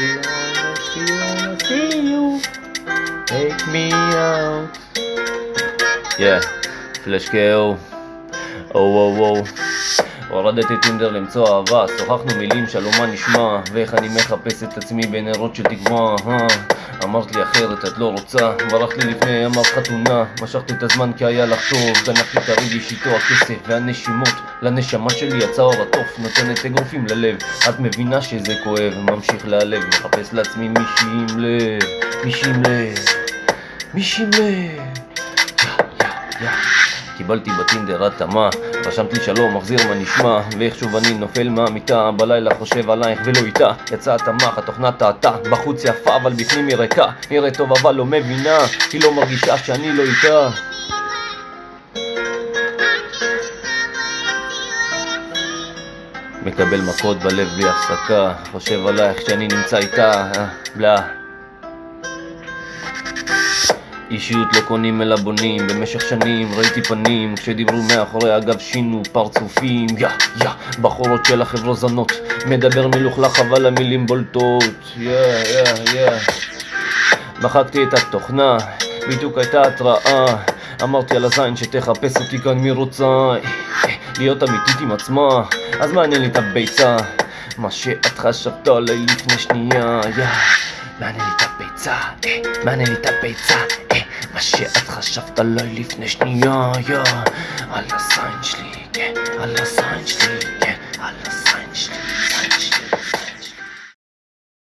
You wanna, see you, take me out. Yeah, פלאש קאו, או וואו וואו. הורדתי טינדר למצוא אהבה, שוחחנו מילים, שלום מה נשמע, ואיך אני מחפש את עצמי בנרות של תקווה, אה. אמרת לי אחרת את לא רוצה, ברחת לי לפני ימר חתונה, משכתי את הזמן כי היה לך טוב, גנבתי את הרידיש איתו הכסף והנשימות, לנשמה שלי יצא אור התוף, נותנת אגרופים ללב, את מבינה שזה כואב, ממשיך להלב, מחפש לעצמי מישהי עם לב, מישהי עם לב, מישהי עם לב, יא יא יא קיבלתי בטינדר התאמה, רשמת לי שלום, מחזיר מה נשמע, ואיך שוב אני נופל מהמיטה, בלילה חושב עלייך ולא איתה, יצא התמ"ך, התוכנה טעתה, בחוץ יפה אבל בפנים היא ריקה, נראית טוב אבל לא מבינה, היא לא מרגישה שאני לא איתה. מקבל מכות בלב בלי הפסקה, חושב עלייך כשאני נמצא איתה, אה, בלה. אישיות לא קונים אלא בונים, במשך שנים ראיתי פנים כשדיברו מאחורי הגב שינו פרצופים. יא יא בחורות של החברו זנות מדבר מלוכלך אבל המילים בולטות. יא יא יא. מחקתי את התוכנה, בדיוק הייתה התראה. אמרתי על הזין שתחפש אותי כאן מי רוצה? להיות אמיתית עם עצמה. אז מעניין לי את הביצה. מה שאת חשבת עליי לפני שנייה יא. מעניין לי את הביצה, אה, מעניין לי את הביצה, אה, מה שאת חשבת עליי לפני שנייה, יא, על הזין שלי, כן, על הזין שלי,